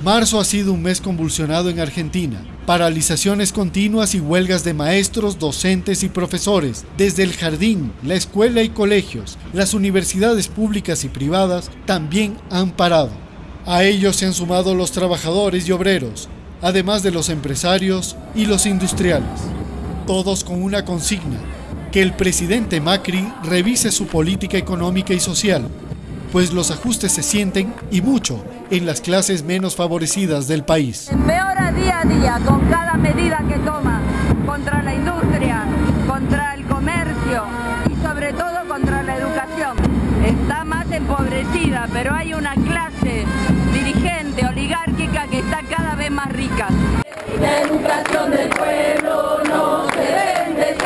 Marzo ha sido un mes convulsionado en Argentina. Paralizaciones continuas y huelgas de maestros, docentes y profesores, desde el jardín, la escuela y colegios. Las universidades públicas y privadas también han parado. A ellos se han sumado los trabajadores y obreros, además de los empresarios y los industriales. Todos con una consigna, que el presidente Macri revise su política económica y social, pues los ajustes se sienten y mucho en las clases menos favorecidas del país. Empeora día a día con cada medida que toma contra la industria, contra el comercio y sobre todo contra la educación. Está más empobrecida, pero hay una clase dirigente, oligárquica que está cada vez más rica. La educación del pueblo no se vende,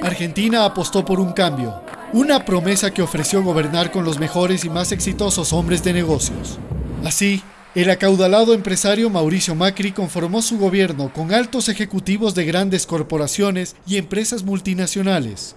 se Argentina apostó por un cambio, una promesa que ofreció gobernar con los mejores y más exitosos hombres de negocios. Así, el acaudalado empresario Mauricio Macri conformó su gobierno con altos ejecutivos de grandes corporaciones y empresas multinacionales,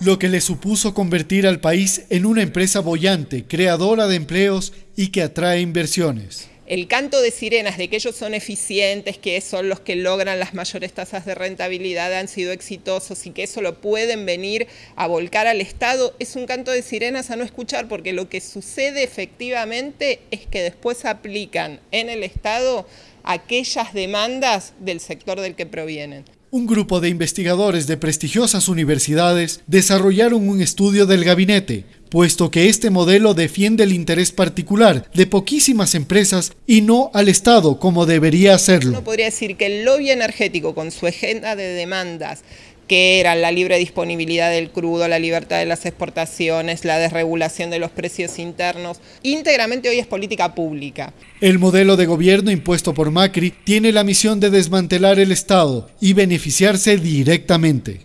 lo que le supuso convertir al país en una empresa bollante, creadora de empleos y que atrae inversiones el canto de sirenas de que ellos son eficientes, que son los que logran las mayores tasas de rentabilidad, han sido exitosos y que eso lo pueden venir a volcar al Estado, es un canto de sirenas a no escuchar porque lo que sucede efectivamente es que después aplican en el Estado aquellas demandas del sector del que provienen. Un grupo de investigadores de prestigiosas universidades desarrollaron un estudio del gabinete, puesto que este modelo defiende el interés particular de poquísimas empresas y no al Estado como debería hacerlo. Uno podría decir que el lobby energético con su agenda de demandas que eran la libre disponibilidad del crudo, la libertad de las exportaciones, la desregulación de los precios internos, íntegramente hoy es política pública. El modelo de gobierno impuesto por Macri tiene la misión de desmantelar el Estado y beneficiarse directamente.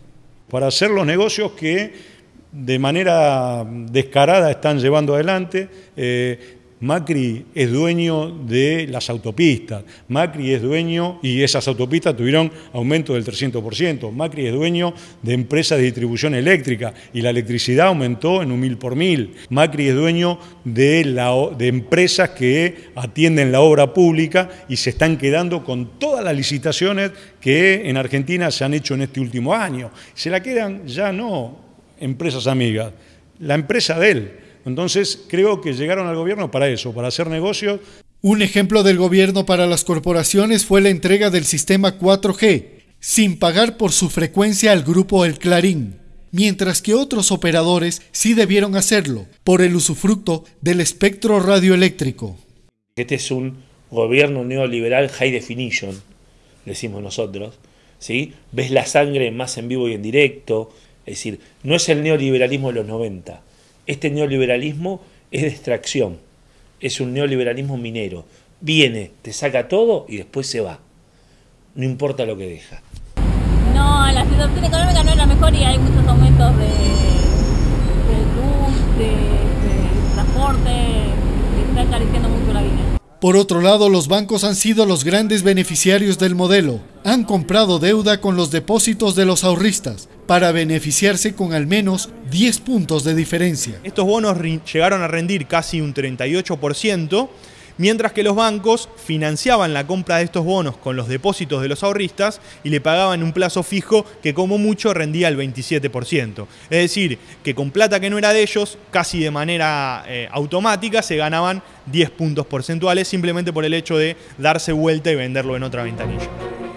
Para hacer los negocios que de manera descarada están llevando adelante, eh, Macri es dueño de las autopistas, Macri es dueño, y esas autopistas tuvieron aumento del 300%, Macri es dueño de empresas de distribución eléctrica y la electricidad aumentó en un mil por mil, Macri es dueño de, de empresas que atienden la obra pública y se están quedando con todas las licitaciones que en Argentina se han hecho en este último año. Se la quedan ya no empresas amigas, la empresa de él. Entonces creo que llegaron al gobierno para eso, para hacer negocios. Un ejemplo del gobierno para las corporaciones fue la entrega del sistema 4G, sin pagar por su frecuencia al grupo El Clarín, mientras que otros operadores sí debieron hacerlo por el usufructo del espectro radioeléctrico. Este es un gobierno neoliberal high definition, decimos nosotros. ¿sí? Ves la sangre más en vivo y en directo. Es decir, no es el neoliberalismo de los 90 este neoliberalismo es de extracción, es un neoliberalismo minero. Viene, te saca todo y después se va. No importa lo que deja. No, la situación económica no es la mejor y hay muchos aumentos de, luz, de, transporte, está encareciendo mucho la vida. Por otro lado, los bancos han sido los grandes beneficiarios del modelo. Han comprado deuda con los depósitos de los ahorristas para beneficiarse con al menos 10 puntos de diferencia. Estos bonos llegaron a rendir casi un 38%, mientras que los bancos financiaban la compra de estos bonos con los depósitos de los ahorristas y le pagaban un plazo fijo que como mucho rendía el 27%. Es decir, que con plata que no era de ellos, casi de manera eh, automática se ganaban 10 puntos porcentuales simplemente por el hecho de darse vuelta y venderlo en otra ventanilla.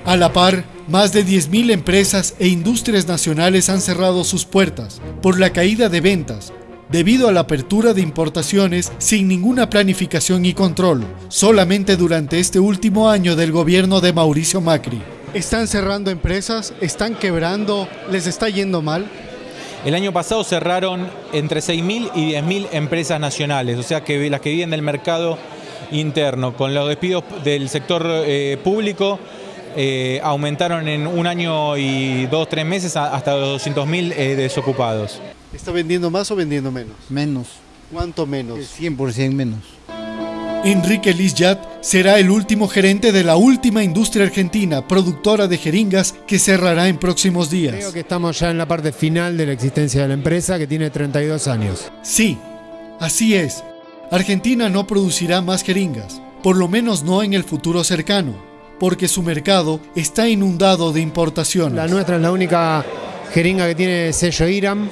A la par, más de 10.000 empresas e industrias nacionales han cerrado sus puertas por la caída de ventas, debido a la apertura de importaciones sin ninguna planificación y control, solamente durante este último año del gobierno de Mauricio Macri. ¿Están cerrando empresas? ¿Están quebrando? ¿Les está yendo mal? El año pasado cerraron entre 6.000 y 10.000 empresas nacionales, o sea que las que viven del mercado interno. Con los despidos del sector eh, público eh, aumentaron en un año y dos, tres meses hasta los 200.000 eh, desocupados. ¿Está vendiendo más o vendiendo menos? Menos. ¿Cuánto menos? 100% menos. Enrique Lizjat será el último gerente de la última industria argentina, productora de jeringas, que cerrará en próximos días. Creo que estamos ya en la parte final de la existencia de la empresa, que tiene 32 años. Sí, así es. Argentina no producirá más jeringas, por lo menos no en el futuro cercano, porque su mercado está inundado de importaciones. La nuestra es la única jeringa que tiene sello IRAM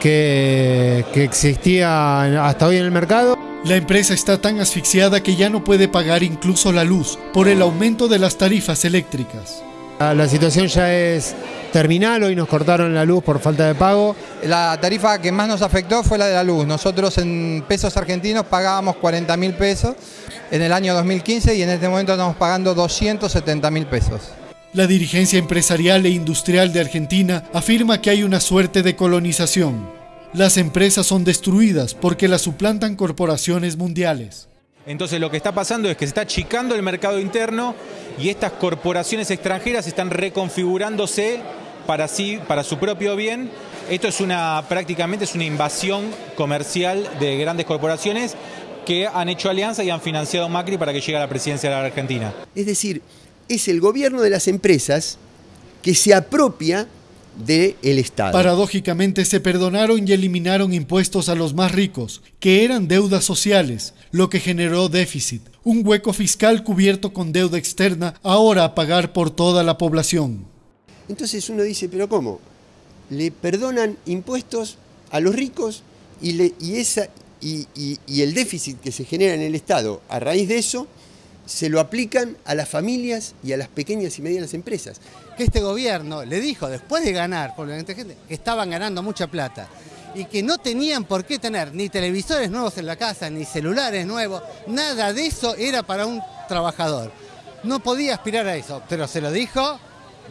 que, que existía hasta hoy en el mercado. La empresa está tan asfixiada que ya no puede pagar incluso la luz por el aumento de las tarifas eléctricas. La situación ya es terminal, hoy nos cortaron la luz por falta de pago. La tarifa que más nos afectó fue la de la luz. Nosotros en pesos argentinos pagábamos 40 mil pesos en el año 2015 y en este momento estamos pagando 270 mil pesos. La dirigencia empresarial e industrial de Argentina afirma que hay una suerte de colonización. Las empresas son destruidas porque las suplantan corporaciones mundiales. Entonces lo que está pasando es que se está achicando el mercado interno y estas corporaciones extranjeras están reconfigurándose para sí, para su propio bien. Esto es una prácticamente es una invasión comercial de grandes corporaciones que han hecho alianza y han financiado Macri para que llegue a la presidencia de la Argentina. Es decir, es el gobierno de las empresas que se apropia del Estado. Paradójicamente se perdonaron y eliminaron impuestos a los más ricos, que eran deudas sociales, lo que generó déficit, un hueco fiscal cubierto con deuda externa, ahora a pagar por toda la población. Entonces uno dice, pero ¿cómo? Le perdonan impuestos a los ricos y, le, y, esa, y, y el déficit que se genera en el Estado a raíz de eso se lo aplican a las familias y a las pequeñas y medianas empresas. Que este gobierno le dijo, después de ganar, por la gente, que estaban ganando mucha plata y que no tenían por qué tener ni televisores nuevos en la casa, ni celulares nuevos, nada de eso era para un trabajador. No podía aspirar a eso, pero se lo dijo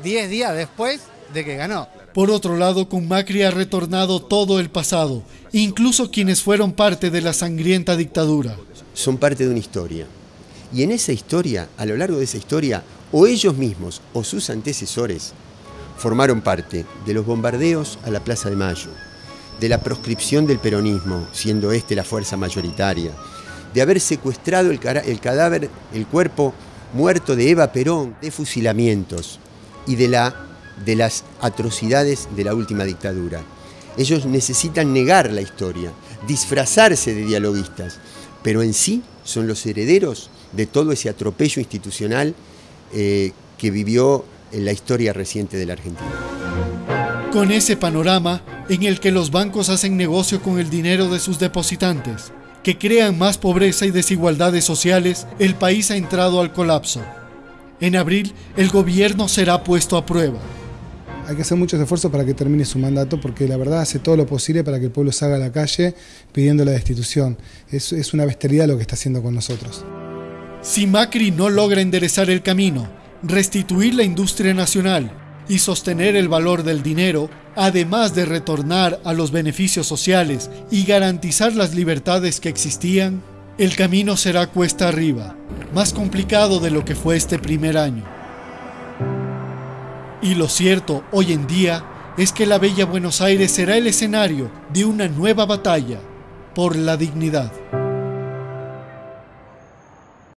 10 días después de que ganó. Por otro lado, con Macri ha retornado todo el pasado, incluso quienes fueron parte de la sangrienta dictadura. Son parte de una historia. Y en esa historia, a lo largo de esa historia, o ellos mismos o sus antecesores formaron parte de los bombardeos a la Plaza de Mayo, de la proscripción del peronismo, siendo este la fuerza mayoritaria, de haber secuestrado el, cadáver, el cuerpo muerto de Eva Perón, de fusilamientos y de, la, de las atrocidades de la última dictadura. Ellos necesitan negar la historia, disfrazarse de dialoguistas, pero en sí son los herederos de todo ese atropello institucional eh, que vivió en la historia reciente de la Argentina. Con ese panorama en el que los bancos hacen negocio con el dinero de sus depositantes, que crean más pobreza y desigualdades sociales, el país ha entrado al colapso. En abril, el gobierno será puesto a prueba. Hay que hacer muchos esfuerzos para que termine su mandato, porque la verdad hace todo lo posible para que el pueblo salga a la calle pidiendo la destitución. Es, es una bestialidad lo que está haciendo con nosotros. Si Macri no logra enderezar el camino, restituir la industria nacional y sostener el valor del dinero, además de retornar a los beneficios sociales y garantizar las libertades que existían, el camino será cuesta arriba, más complicado de lo que fue este primer año. Y lo cierto hoy en día es que la bella Buenos Aires será el escenario de una nueva batalla por la dignidad.